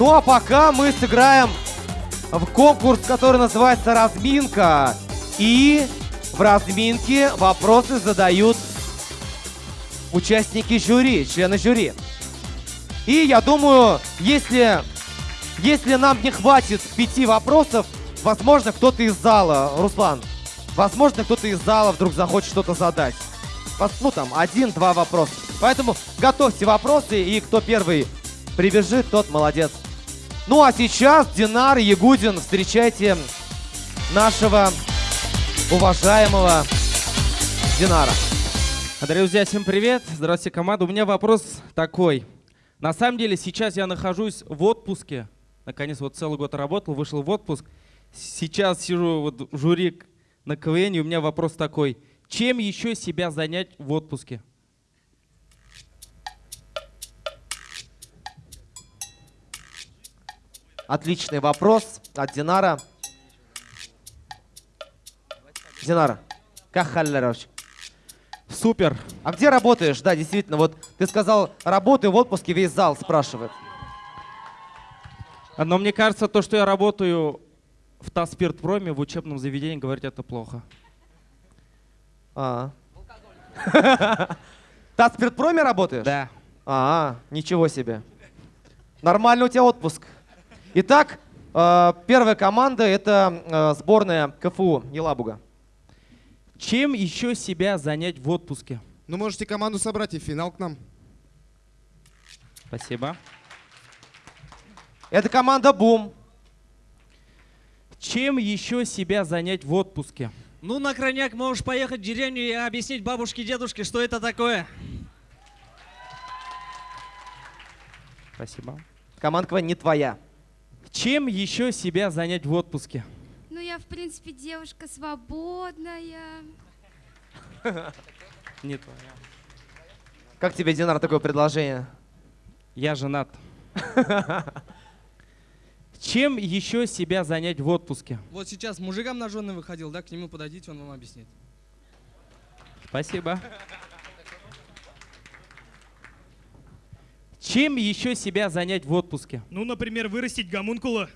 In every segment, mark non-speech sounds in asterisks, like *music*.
Ну а пока мы сыграем в конкурс, который называется «Разминка». И в разминке вопросы задают участники жюри, члены жюри. И я думаю, если, если нам не хватит пяти вопросов, возможно, кто-то из зала, Руслан, возможно, кто-то из зала вдруг захочет что-то задать. Ну там, один-два вопроса. Поэтому готовьте вопросы, и кто первый прибежит, тот молодец. Ну а сейчас Динар Ягудин, встречайте нашего уважаемого Динара. Дорогие друзья, всем привет. Здравствуйте, команда. У меня вопрос такой. На самом деле сейчас я нахожусь в отпуске. Наконец, вот целый год работал, вышел в отпуск. Сейчас сижу вот жюри на КВН, и у меня вопрос такой. Чем еще себя занять в отпуске? Отличный вопрос от Динара. Динара, как халлерович? Супер. А где работаешь? Да, действительно, вот ты сказал, работаю в отпуске, весь зал спрашивает. Но мне кажется, то, что я работаю в Таспиртпроме, в учебном заведении, говорить это плохо. А. *laughs* Таспиртпроме работаешь? Да. А, ничего себе. Нормально у тебя отпуск. Итак, э, первая команда это э, сборная КФУ Елабуга. Чем еще себя занять в отпуске? Ну, можете команду собрать и финал к нам. Спасибо. Это команда Бум. Чем еще себя занять в отпуске? Ну, на крайняк можешь поехать в деревню и объяснить бабушке, дедушке, что это такое. Спасибо. Команда КВН не твоя. Чем еще себя занять в отпуске? Ну, я, в принципе, девушка свободная. *laughs* Не твоя. Как тебе, Динар, такое предложение? Я женат. *laughs* Чем еще себя занять в отпуске? Вот сейчас мужикам на жены выходил, да, к нему подойдите, он вам объяснит. Спасибо. Чем еще себя занять в отпуске? Ну, например, вырастить гомункула.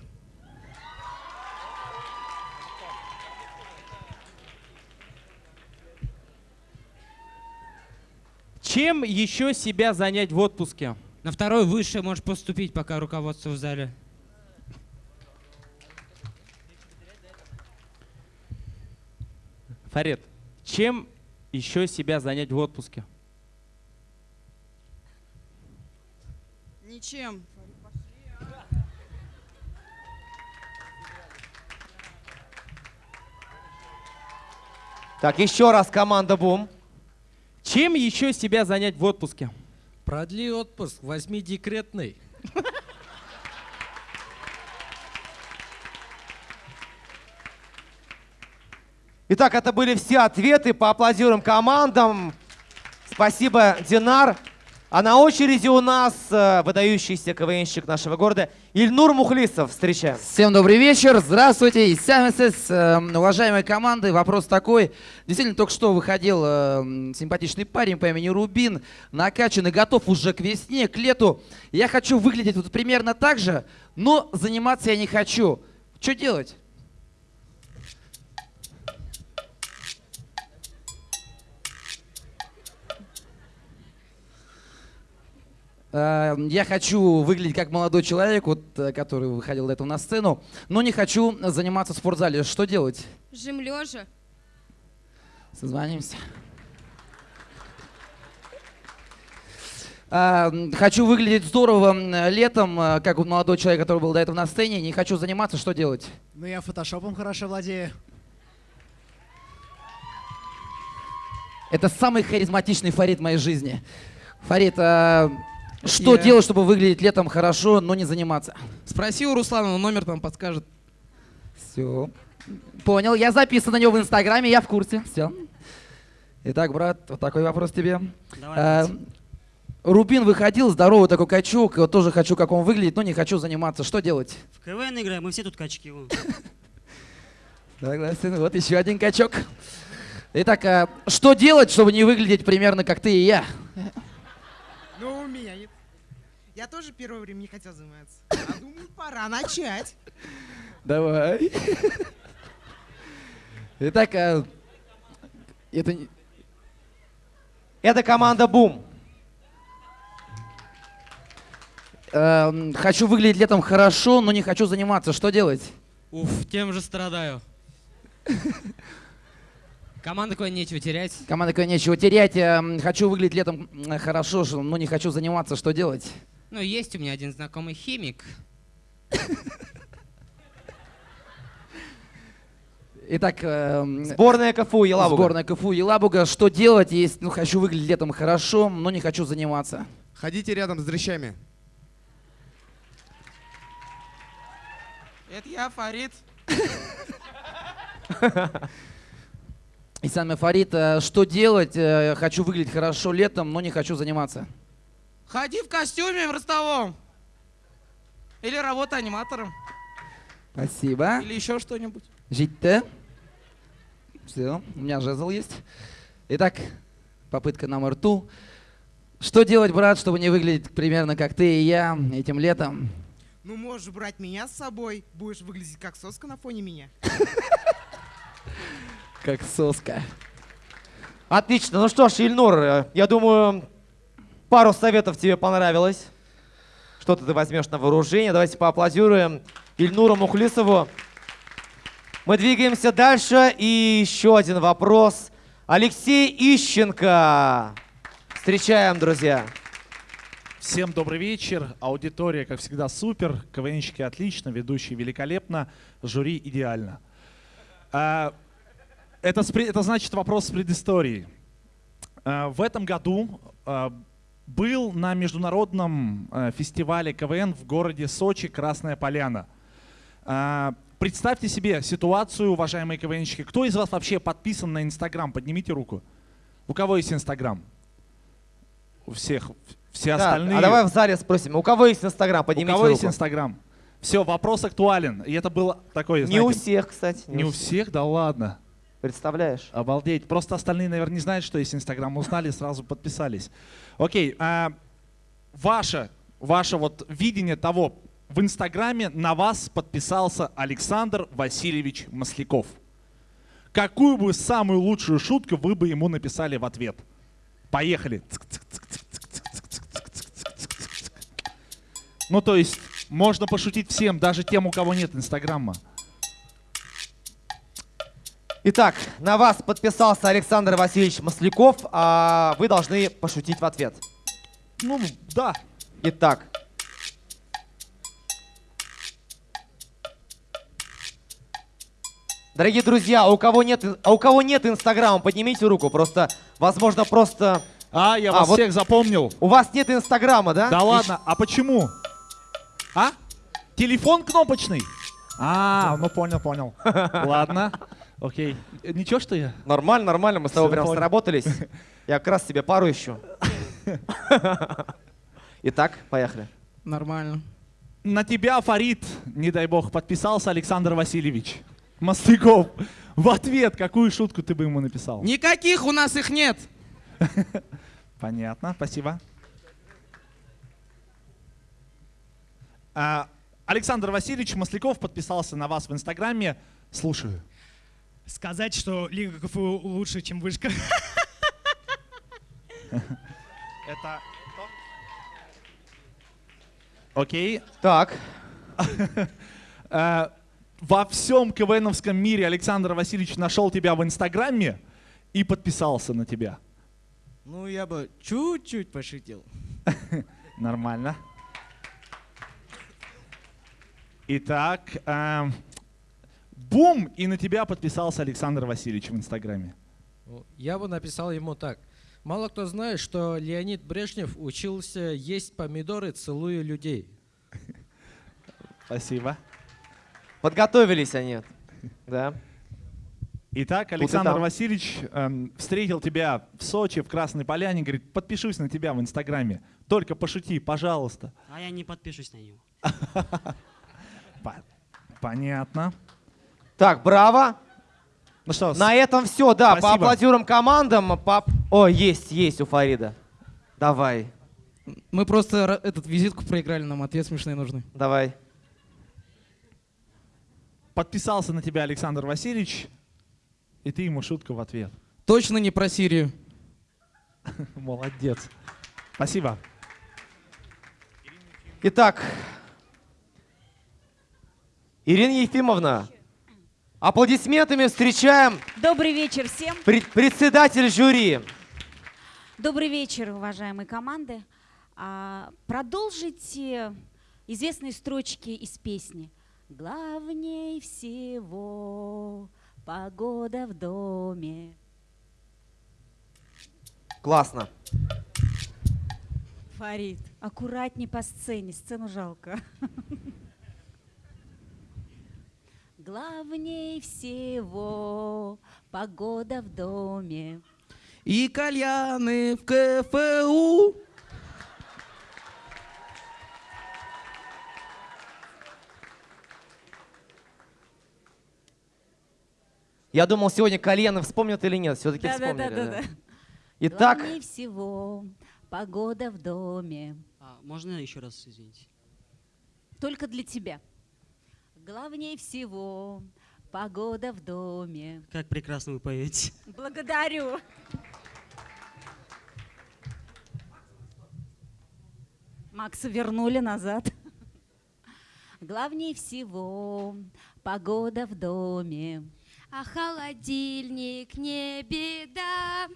Чем еще себя занять в отпуске? На второй высшее можешь поступить, пока руководство в зале. Фарид, чем еще себя занять в отпуске? Ничем. Так, еще раз команда Бум. Чем еще себя занять в отпуске? Продли отпуск, возьми декретный. Итак, это были все ответы. Поаплодируем командам. Спасибо, Динар. А на очереди у нас э, выдающийся КВНщик нашего города Ильнур Мухлисов. Встречаем. Всем добрый вечер. Здравствуйте. И СМСС, э, уважаемые команды, вопрос такой. Действительно, только что выходил э, симпатичный парень по имени Рубин, накачанный, готов уже к весне, к лету. Я хочу выглядеть вот примерно так же, но заниматься я не хочу. Что делать? Я хочу выглядеть как молодой человек, вот, э, который выходил до этого на сцену, но не хочу заниматься в спортзале. Что делать? Жим лежа. Созвонимся. А, Хочу выглядеть здорово м, летом, э, как вот молодой человек, который был до этого на сцене. Не хочу заниматься. Что делать? Ну, я фотошопом хорошо владею. Это самый харизматичный Фарид в моей жизни. Фарид, а, что Я- делать, чтобы выглядеть летом хорошо, но не заниматься? Спроси у Руслана, он номер там подскажет. Все. Понял, я записан на него в Инстаграме, я в курсе. Все. Итак, брат, вот такой вопрос тебе. Давай, А, Рубин выходил, здоровый такой качок, вот тоже хочу, как он выглядит, но не хочу заниматься. Что делать? В КВН играем, мы все тут качки. *laughs* Согласен, вот еще один качок. Итак, а, что делать, чтобы не выглядеть примерно как ты и я? Ну, у меня. Я тоже первое время не хотел заниматься. А думаю, пора начать. Давай. Итак, а, это... не- Это команда Бум. Эм, хочу выглядеть летом хорошо, но не хочу заниматься. Что делать? Уф, тем же страдаю. Команда кое нечего терять. Команда такая, нечего терять. эм, Хочу выглядеть летом м, хорошо, но не хочу заниматься. Что делать? Ну, есть у меня один знакомый химик. Итак, эм, Сборная КФУ Елабуга. сборная КФУ Елабуга. Что делать, если ну, хочу выглядеть летом хорошо, но не хочу заниматься? Ходите рядом с дрыщами. Это я, Фарид. Исан Фарид, э, что делать? Э, Хочу выглядеть хорошо летом, но не хочу заниматься. Ходи в костюме в ростовом. Или работай аниматором. Спасибо. Или еще что-нибудь. Жить-то. Все, у меня жезл есть. Итак, попытка номер ту. Что делать, брат, чтобы не выглядеть примерно как ты и я этим летом? Ну, можешь брать меня с собой. Будешь выглядеть как соска на фоне меня. Как соска. Отлично. Ну что ж, Ильнур, э, я думаю, пару советов тебе понравилось. Что-то ты возьмешь на вооружение. Давайте поаплодируем Ильнуру Мухлисову. Мы двигаемся дальше. И еще один вопрос. Алексей Ищенко. Встречаем, друзья. Всем добрый вечер. Аудитория, как всегда, супер. КВНщики отлично, ведущие великолепно, жюри идеально. А, это, это значит вопрос с предысторией. А, в этом году а, был на международном а, фестивале КВН в городе Сочи Красная Поляна. А, представьте себе ситуацию, уважаемые КВНщики. Кто из вас вообще подписан на Инстаграм? Поднимите руку. У кого есть Инстаграм? У всех. Все Да, остальные. а давай в зале спросим, у кого есть Инстаграм? Поднимите у кого есть руку. Инстаграм? Все, вопрос актуален. И это было такое, Не у всех, кстати. Не у всех, да ладно. Представляешь? Обалдеть. Просто остальные, наверное, не знают, что есть Инстаграм. Узнали, сразу подписались. Окей. а, ваше, ваше вот видение того, в Инстаграме на вас подписался Александр Васильевич Масляков. Какую бы самую лучшую шутку вы бы ему написали в ответ? Поехали. Ну, то есть, можно пошутить всем, даже тем, у кого нет Инстаграма. Итак, на вас подписался Александр Васильевич Масляков, а вы должны пошутить в ответ. Ну, да. Итак. Дорогие друзья, а у кого нет, а у кого нет Инстаграма, поднимите руку. Просто, возможно, просто... А, я вас всех запомнил. У вас нет Инстаграма, да? Да ладно, а почему? А? Телефон кнопочный? А, ну понял, понял. *laughs* Ладно, окей. Ничего, что я? Нормально, нормально, мы с тобой прям понял. сработались. *laughs* Я как раз себе пару ищу. *laughs* Итак, поехали. Нормально. На тебя, Фарид, не дай бог, подписался Александр Васильевич Масляков. В ответ, какую шутку ты бы ему написал? Никаких у нас их нет. *laughs* Понятно, спасибо. А, Александр Васильевич Масляков подписался на вас в Инстаграме. Слушаю. Сказать, что Лига КФУ лучше, чем вышка. Это Окей. Так. Э, Во всем КВНовском мире Александр Васильевич нашел тебя в Инстаграме и подписался на тебя. Ну, я бы чуть-чуть пошутил. Нормально. Итак, эм, бум, и на тебя подписался Александр Васильевич в Инстаграме. Ну, Я бы написал ему так. Мало кто знает, что Леонид Брежнев учился есть помидоры, целуя людей. Спасибо. Подготовились они. Да. Итак, Александр. Васильевич эм, встретил тебя в Сочи, в Красной Поляне, говорит, подпишусь на тебя в Инстаграме. Только пошути, пожалуйста. А я не подпишусь на него. *laughs* По- Понятно. Так, браво. Ну что, с- На этом все, да. Спасибо. Поаплодируем командам. По... О, есть, есть у Фарида. Давай. Мы просто этот визитку проиграли, нам ответ смешные нужны. Давай. Подписался на тебя Александр Васильевич, и ты ему шутка в ответ. Точно не про Сирию. *laughs* Молодец. Спасибо. Итак, Ирина Ефимовна, аплодисментами встречаем Добрый вечер всем. пред- председатель жюри. Добрый вечер, уважаемые команды. А, продолжите известные строчки из песни. Главней всего погода в доме. Классно. Фарид, аккуратней по сцене, сцену жалко. Главней всего погода в доме. И кальяны в КФУ. Я думал, сегодня кальяны вспомнят или нет. Все-таки вспомнили. Да-да-да-да. да. Итак, Главней всего погода в доме. А, можно еще раз, извините? Только для тебя. Главней всего погода в доме. Как прекрасно вы поете. Благодарю. Макса вернули назад. Главней всего погода в доме. А холодильник не беда.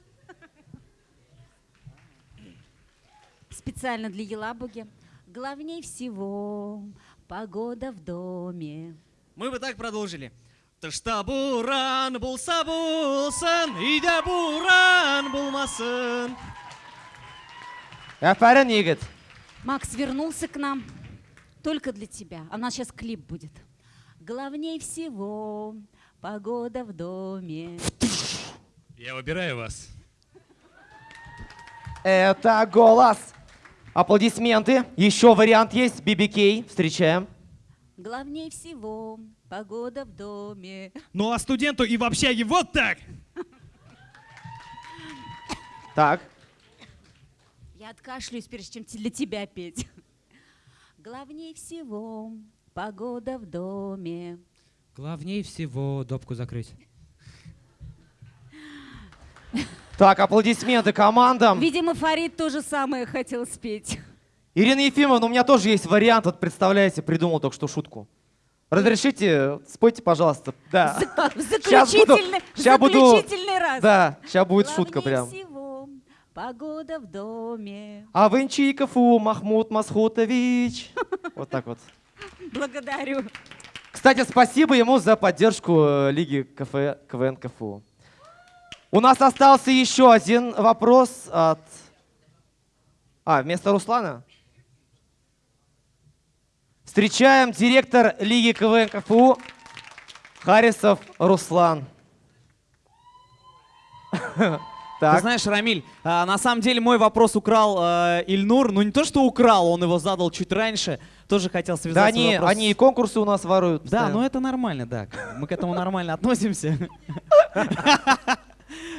Специально для Елабуги. Главней всего погода в доме. Мы бы так продолжили. Тышта буран булса булсын, үйде буран булмасын. Афарин Игорь. Макс вернулся к нам только для тебя. А у нас сейчас клип будет. Главней всего погода в доме. Я выбираю вас. Это голос. Аплодисменты. Еще вариант есть. BBK. Встречаем. Главней всего погода в доме. Ну а студенту и в общаге вот так. Так. Я откашлюсь, прежде чем для тебя петь. Главней всего погода в доме. Главнее всего допку закрыть. Так, аплодисменты командам. Видимо, Фарид то же самое хотел спеть. Ирина Ефимовна, у меня тоже есть вариант. Вот представляете, придумал только что шутку. Разрешите, спойте, пожалуйста. Да. В *laughs* Щас буду- заключительный, в ща буду- заключительный раз. Да, сейчас будет шутка Главней прям. всего погода в доме. А Авенчиков Махмуд Масхутович. *laughs* Вот так вот. Благодарю. Кстати, спасибо ему за поддержку э, Лиги КФ, КВН КФУ. У нас остался еще один вопрос от... А, вместо Руслана? Встречаем директор Лиги КВН КФУ Харисов Руслан. *laughs* Так. Ты знаешь, Рамиль, а, на самом деле мой вопрос украл э, Ильнур. Ну не то, что украл, он его задал чуть раньше. Тоже хотел связать Да они, вопрос. они и конкурсы у нас воруют. Да, постоянно. ну это нормально, да. Мы к этому нормально относимся. *laughs*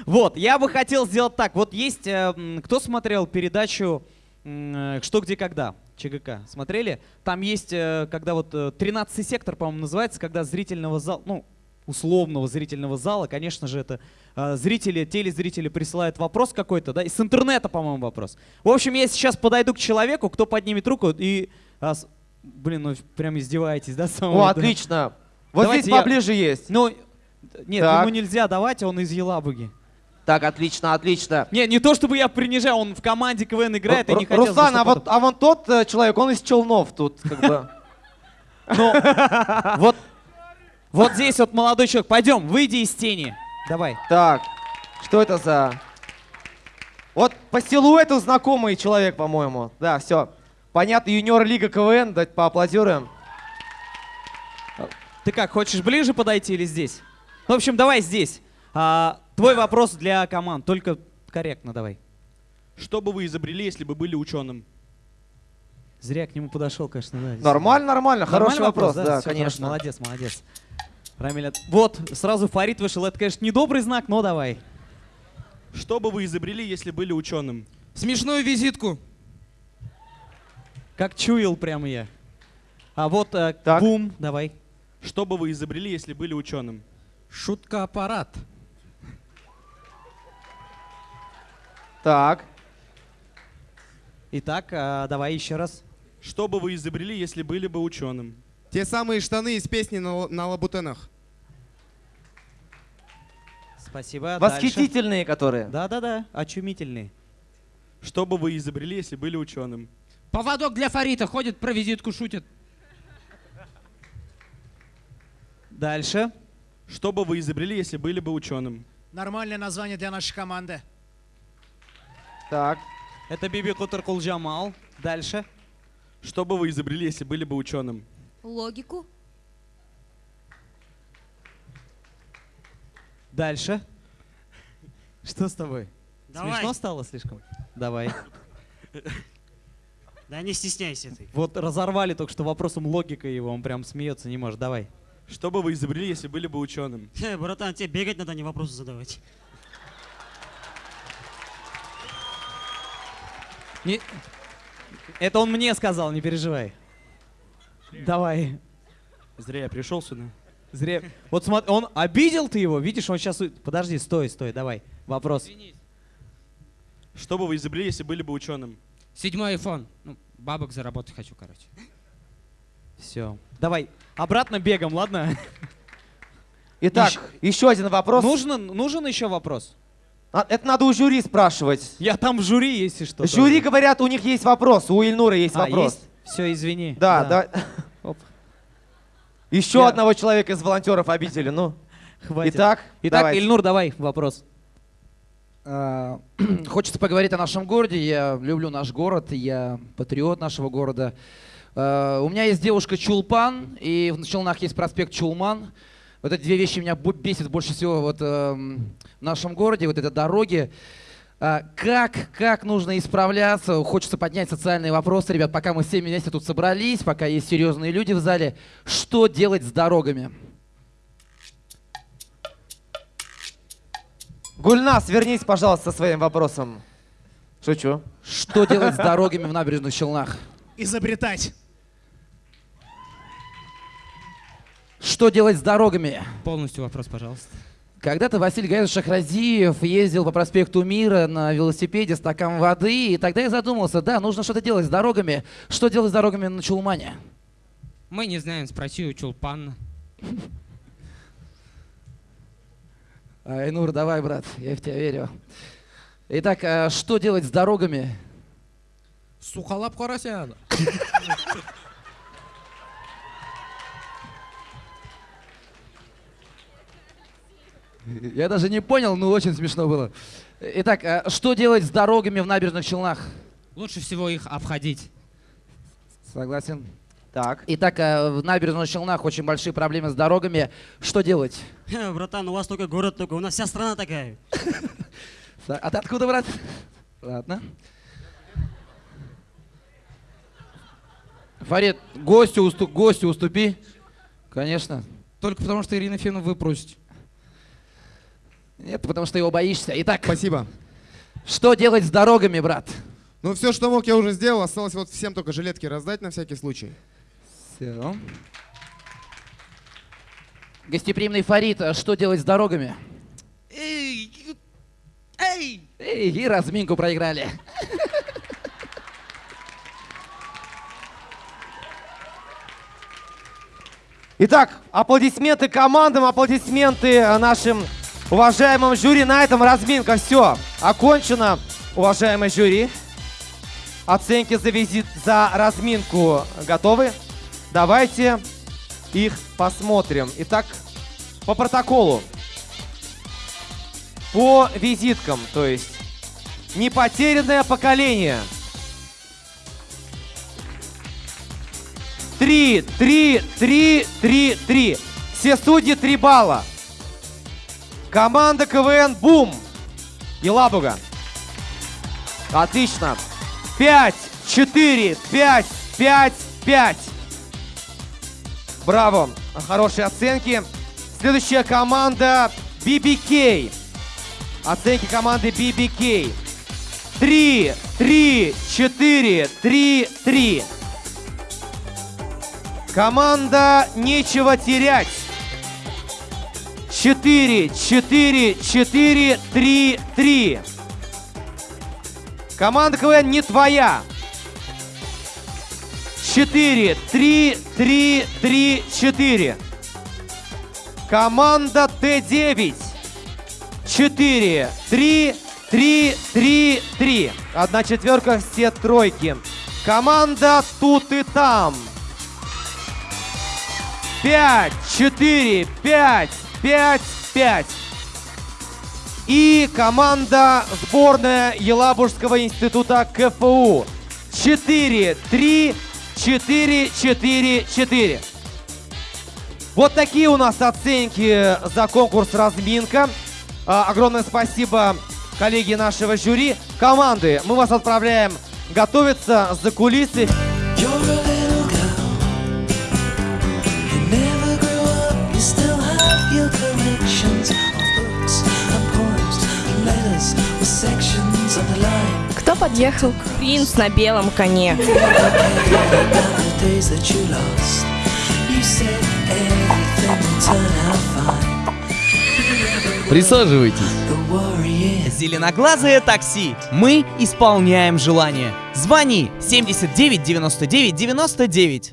Вот, я бы хотел сделать так. Вот есть, э, кто смотрел передачу э, «Что, где, когда» ЧГК? Смотрели? Там есть, э, когда вот 13 сектор, по-моему, называется, когда зрительного зала, ну, условного зрительного зала, конечно же, это э, зрители, телезрители присылают вопрос какой-то, да, и с интернета, по-моему, вопрос. В общем, я сейчас подойду к человеку, кто поднимет руку и... а, Блин, ну прям издеваетесь, да? мной, О, отлично. Вот Давайте здесь я- поближе есть. Ну, нет, Так. ему нельзя давать, он из Елабуги. Так, отлично, отлично. Не, не то чтобы я принижаю, он в команде КВН играет, и не Ру- хотел... Руслан, а вот, а вон тот э, человек, он из Челнов тут, как бы. *laughs* Ну, вот, вот здесь вот молодой человек. Пойдем, выйди из тени. Давай. Так, что это за... Вот по силуэту знакомый человек, по-моему. Да, все. Понятно, юниор Лига КВН, дать поаплодируем. Ты как, хочешь ближе подойти или здесь? В общем, давай здесь. А, твой вопрос для команд, только корректно давай. Что бы вы изобрели, если бы были ученым? Зря к нему подошел, конечно, да. Нормально, нормально, хороший вопрос, да, Всё конечно. хорошо, молодец, молодец. Рамиль, от- вот, сразу Фарид вышел. Это, конечно, недобрый знак, но давай. Что бы вы изобрели, если были ученым? Смешную визитку. Как чуял прямо я. А вот э, бум, давай. Что бы вы изобрели, если были ученым? Шутка-аппарат. Так. Итак, а, давай еще раз. Что бы вы изобрели, если были бы ученым? Те самые штаны из песни на, на лабутенах. Спасибо. Восхитительные, которые. Да-да-да, очумительные. Что бы вы изобрели, если были ученым? Поводок для Фарита ходит, про визитку шутит. Дальше. Что бы вы изобрели, если были бы ученым? Нормальное название для нашей команды. Так. Это Биби Кутаркул Джамал. Дальше. Что бы вы изобрели, если были бы ученым? Логику. Дальше. Что с тобой? Давай. Смешно стало слишком? Давай. Да не стесняйся ты. Вот разорвали только что вопросом логика его, он прям смеется не может. Давай. Что бы вы изобрели, если были бы ученым? *laughs* Э, братан, тебе бегать надо, а не вопросы задавать. Не... Это он мне сказал, не переживай. Давай. Зря я пришел сюда. Зря. Вот смотри, он обидел ты его, видишь, он сейчас... Подожди, стой, стой, давай. Вопрос. Что бы вы изобрели, если были бы ученым? Седьмой iPhone. Ну, бабок заработать хочу, короче. Все. Давай, обратно бегом, ладно? Итак, еще один вопрос. Нужен, нужен еще вопрос? А, это надо у жюри спрашивать. Я там в жюри, если что. Жюри тоже. говорят, у них есть вопрос, у Ильнура есть А, вопрос. есть? Все, извини. Да, да. *laughs* Оп. Еще Я- одного человека из волонтеров обидели, ну. *laughs* Хватит. Итак, Итак, давайте. Ильнур, давай вопрос. А, *clears throat* Хочется поговорить о нашем городе. Я люблю наш город, я патриот нашего города. А, У меня есть девушка Чулпан, и в Челнах есть проспект Чулман. Вот эти две вещи меня бесит больше всего вот, эм, в нашем городе, вот это дороги. А, Как, как нужно исправляться? Хочется поднять социальные вопросы, ребят, пока мы все вместе тут собрались, пока есть серьезные люди в зале. Что делать с дорогами? Гульнас, вернись, пожалуйста, со своим вопросом. Шучу. Что делать с дорогами в набережных Челнах? Изобретать. Что делать с дорогами? Полностью вопрос, пожалуйста. Когда-то Василий Гаевич Шахразиев ездил по проспекту Мира на велосипеде стакан воды, и тогда я задумался, да, нужно что-то делать с дорогами. Что делать с дорогами на Чулмане? Мы не знаем, спроси у Чулпана. Айнур, давай, брат, я в тебя верю. Итак, а что делать с дорогами? Сухолап Карасян. *laughs* Я даже не понял, но очень смешно было. Итак, а что делать с дорогами в набережных Челнах? Лучше всего их обходить. Согласен. Так. Итак, а в набережных Челнах очень большие проблемы с дорогами. Что делать? Э, Братан, у вас только город такой, у нас вся страна такая. *laughs* А ты откуда, брат? Ладно. Фарид, гостю, усту, гостю уступи. Конечно. Только потому, что Ирина Фену выпросить. Нет, потому что его боишься. Итак. Спасибо. Что делать с дорогами, брат? Ну, все, что мог, я уже сделал. Осталось вот всем только жилетки раздать на всякий случай. Все. Гостеприимный Фарид, а что делать с дорогами? Эй! Эй! Эй, и разминку проиграли. Итак, аплодисменты командам, аплодисменты э, нашим уважаемым жюри. На этом разминка все окончена, уважаемый жюри. Оценки за визит, за разминку готовы? Давайте их посмотрим. Итак, по протоколу. По визиткам, то есть не потерянное поколение. Три, три, три, три, три. Все судьи три балла. Команда КВН Бум. Елабуга. Отлично. Пять, четыре, пять, пять, пять. Браво. Хорошие оценки. Следующая команда BBK. Оценки команды BBK. Три, три, четыре, три, три. Команда «Нечего терять». 4, 4, 4, 3, 3. Команда КВН не твоя. 4, 3, 3, 3, 4. Команда Т9. 4, 3, 3, 3, 3. Одна четверка, все тройки. Команда тут и там. 5, 4, 5, 5, 5. И команда сборная Елабужского института КФУ. 4, 3, 4, 4, 4. Вот такие у нас оценки за конкурс «Разминка». А, огромное спасибо коллеги нашего жюри. Команды, мы вас отправляем готовиться за кулисы. You подъехал? Принц на белом коне. Присаживайтесь. Зеленоглазое такси. Мы исполняем желание. Звони 79 99 99.